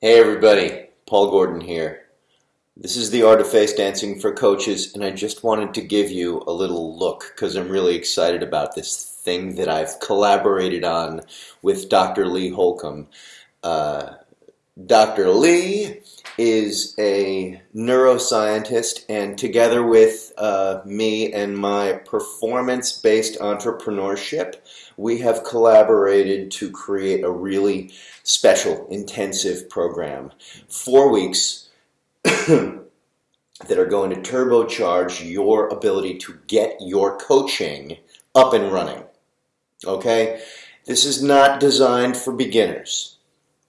Hey everybody, Paul Gordon here. This is the Art of Face Dancing for Coaches and I just wanted to give you a little look because I'm really excited about this thing that I've collaborated on with Dr. Lee Holcomb. Uh, Dr. Lee is a neuroscientist and together with uh, me and my performance-based entrepreneurship we have collaborated to create a really special intensive program four weeks that are going to turbocharge your ability to get your coaching up and running okay this is not designed for beginners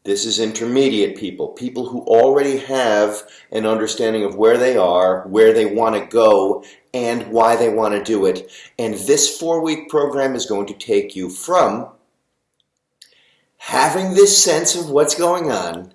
this is intermediate people, people who already have an understanding of where they are, where they want to go, and why they want to do it. And this four-week program is going to take you from having this sense of what's going on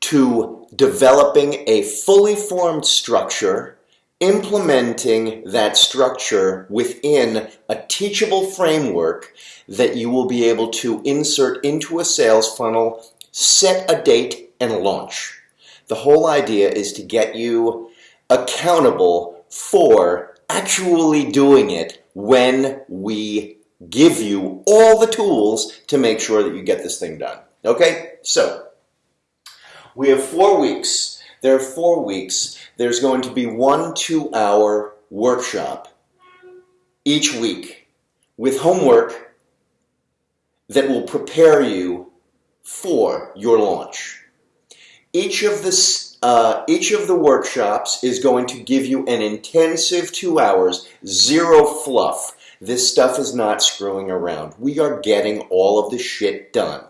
to developing a fully formed structure implementing that structure within a teachable framework that you will be able to insert into a sales funnel, set a date, and launch. The whole idea is to get you accountable for actually doing it when we give you all the tools to make sure that you get this thing done. Okay, so we have four weeks. There are four weeks there's going to be one two-hour workshop each week with homework that will prepare you for your launch. Each of the uh, each of the workshops is going to give you an intensive two hours, zero fluff. This stuff is not screwing around. We are getting all of the shit done.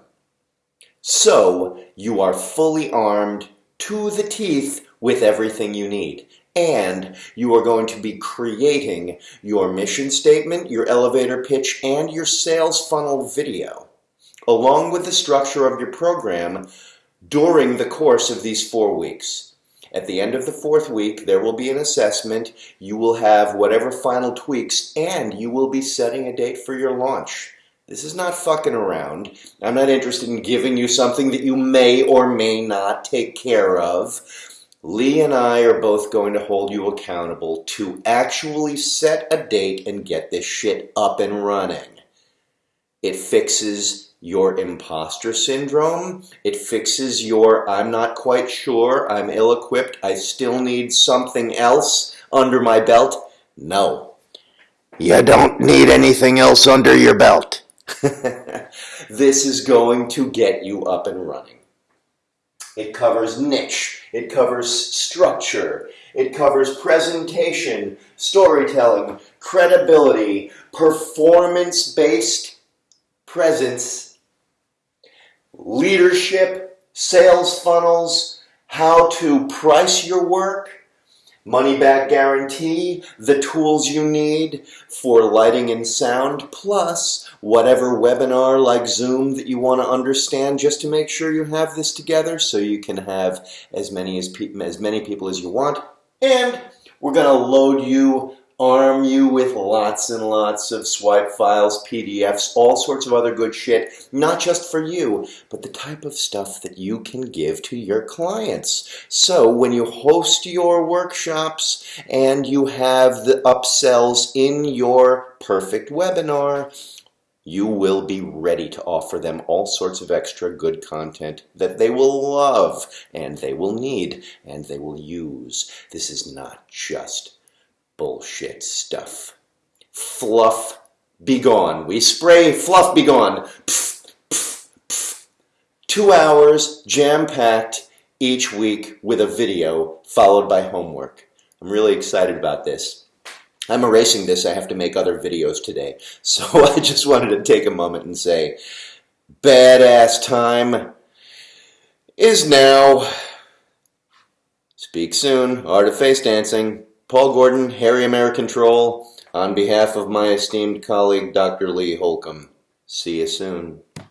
So you are fully armed to the teeth with everything you need. And you are going to be creating your mission statement, your elevator pitch, and your sales funnel video, along with the structure of your program during the course of these four weeks. At the end of the fourth week, there will be an assessment. You will have whatever final tweaks, and you will be setting a date for your launch. This is not fucking around. I'm not interested in giving you something that you may or may not take care of. Lee and I are both going to hold you accountable to actually set a date and get this shit up and running. It fixes your imposter syndrome. It fixes your I'm not quite sure, I'm ill-equipped, I still need something else under my belt. No. You don't need anything else under your belt. this is going to get you up and running. It covers niche. It covers structure. It covers presentation, storytelling, credibility, performance-based presence, leadership, sales funnels, how to price your work, money back guarantee, the tools you need for lighting and sound, plus whatever webinar like Zoom that you want to understand just to make sure you have this together so you can have as many as, as many people as you want. And we're going to load you arm you with lots and lots of swipe files, PDFs, all sorts of other good shit, not just for you, but the type of stuff that you can give to your clients. So when you host your workshops and you have the upsells in your perfect webinar, you will be ready to offer them all sorts of extra good content that they will love and they will need and they will use. This is not just bullshit stuff. Fluff, be gone. We spray fluff, be gone. Pff, pff, pff. Two hours, jam-packed each week with a video followed by homework. I'm really excited about this. I'm erasing this. I have to make other videos today. So I just wanted to take a moment and say, badass time is now. Speak soon. Art of Face Dancing. Paul Gordon, Harry American Troll, on behalf of my esteemed colleague Dr. Lee Holcomb. See you soon.